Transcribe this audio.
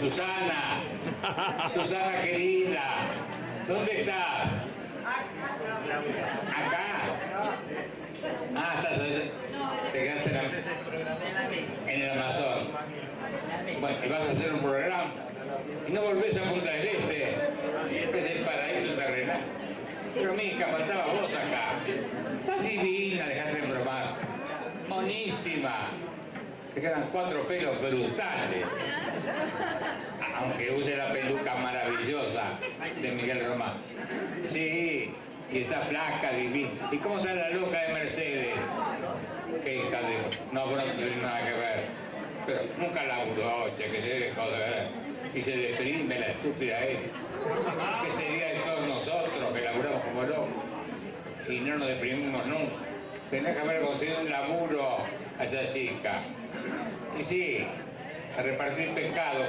Susana, Susana querida, ¿dónde estás? ¿Acá? Ah, estás. Te quedaste en, el Amazon. Bueno, y vas a hacer un programa. Y no volvés a Punta del Este, que es el paraíso terrenal. Pero mi hija, faltaba vos acá. Estás divina, dejate de bromar. Monísima. Te quedan cuatro pelos brutales. De Miguel Román. Sí, y está flaca, divina. ¿Y cómo está la loca de Mercedes? Qué hija de... No, bueno, no tiene nada que ver. Pero nunca laburó, che, que se dejó de ver. Y se deprime la estúpida esta. ¿Qué sería de todos nosotros que laburamos como locos? Y no nos deprimimos nunca. Tenés que haber conseguido un laburo a esa chica. Y sí, a repartir pescado